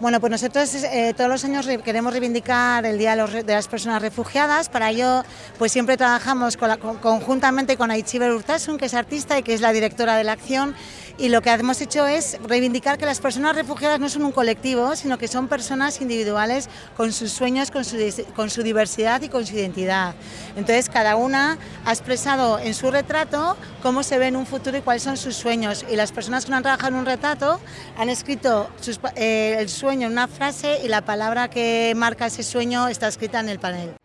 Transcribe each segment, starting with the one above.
Bueno, pues nosotros eh, todos los años queremos reivindicar el Día de, las Personas Refugiadas, para ello pues siempre trabajamos conjuntamente con Aichiber Urtasun, que es artista y que es la directora de la acción, y lo que hemos hecho es reivindicar que las personas refugiadas no son un colectivo, sino que son personas individuales con sus sueños, con su, diversidad y con su identidad. Entonces cada una ha expresado en su retrato cómo se ve en un futuro y cuáles son sus sueños, y las personas que no han trabajado en un retrato han escrito eh, el sueño en una frase y la palabra que marca ese sueño está escrita en el panel.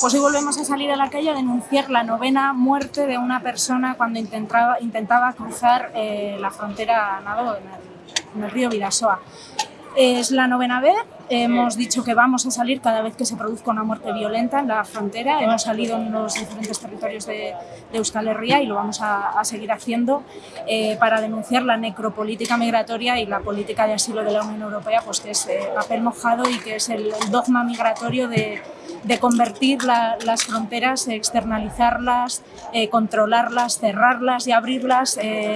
Pues hoy volvemos a salir a la calle a denunciar la novena muerte de una persona cuando intentaba, cruzar eh, la frontera nado en el, en el río Vidasoa. Es la novena vez, hemos dicho que vamos a salir cada vez que se produzca una muerte violenta en la frontera, hemos salido en los diferentes territorios de, Euskal Herria y lo vamos a, seguir haciendo eh, para denunciar la necropolítica migratoria y la política de asilo de la Unión Europea, pues que es eh, papel mojado y que es el dogma migratorio de, de convertir las fronteras, externalizarlas, eh, controlarlas, cerrarlas y abrirlas eh,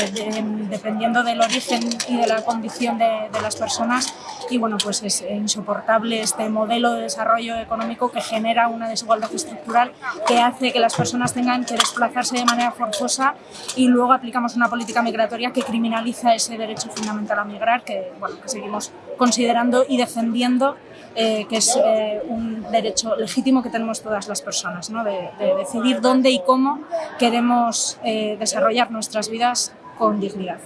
dependiendo del origen y de la condición de, las personas. Y bueno pues es insoportable este modelo de desarrollo económico que genera una desigualdad estructural que hace que las personas tengan que desplazarse de manera forzosa y luego aplicamos una política migratoria que criminaliza ese derecho fundamental a migrar que, bueno, que seguimos considerando y defendiendo eh, que es eh, un derecho legítimo que tenemos todas las personas, ¿no? de, decidir dónde y cómo queremos eh, desarrollar nuestras vidas con dignidad.